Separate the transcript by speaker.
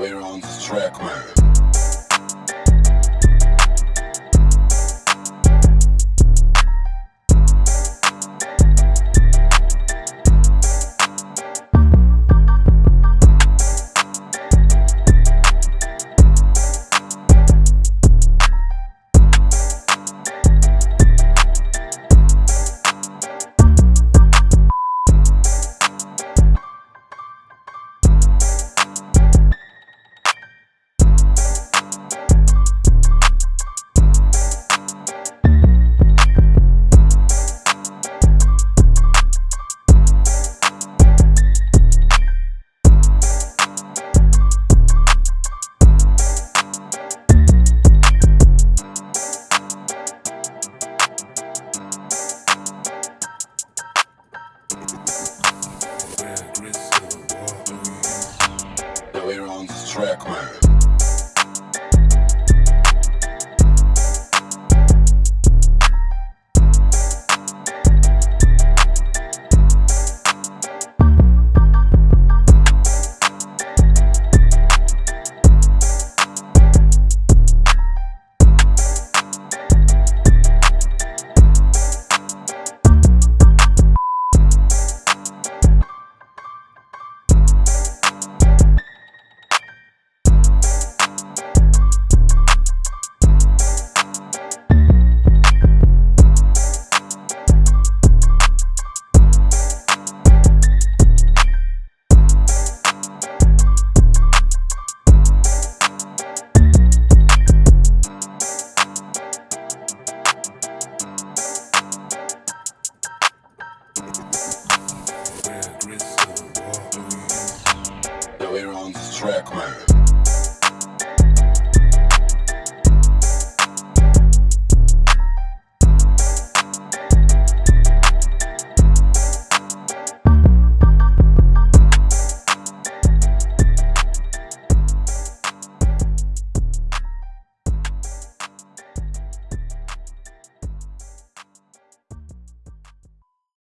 Speaker 1: later on this track, man. We're track, man.